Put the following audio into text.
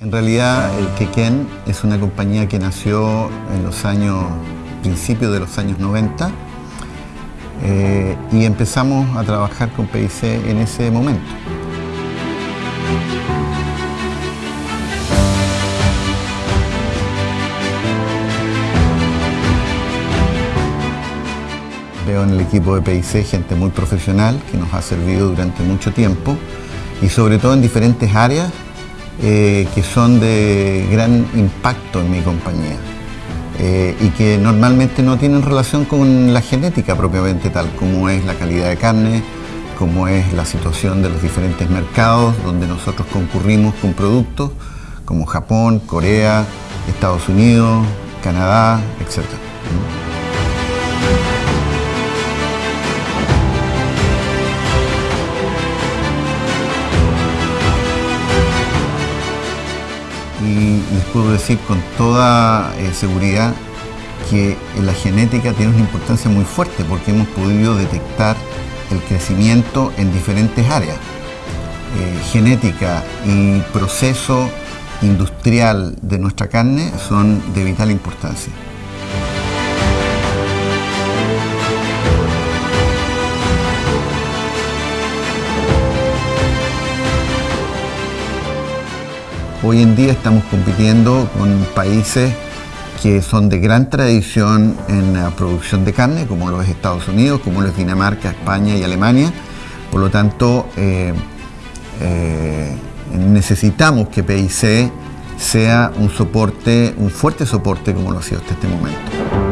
En realidad, el Quequén es una compañía que nació en los años, principios de los años 90, eh, y empezamos a trabajar con PIC en ese momento. Veo en el equipo de PIC gente muy profesional que nos ha servido durante mucho tiempo y sobre todo en diferentes áreas eh, que son de gran impacto en mi compañía eh, y que normalmente no tienen relación con la genética propiamente tal, como es la calidad de carne, como es la situación de los diferentes mercados donde nosotros concurrimos con productos como Japón, Corea, Estados Unidos, Canadá, etc. les puedo decir con toda eh, seguridad que la genética tiene una importancia muy fuerte porque hemos podido detectar el crecimiento en diferentes áreas. Eh, genética y proceso industrial de nuestra carne son de vital importancia. Hoy en día estamos compitiendo con países que son de gran tradición en la producción de carne, como los Estados Unidos, como los Dinamarca, España y Alemania. Por lo tanto, eh, eh, necesitamos que PIC sea un soporte, un fuerte soporte como lo ha sido hasta este momento.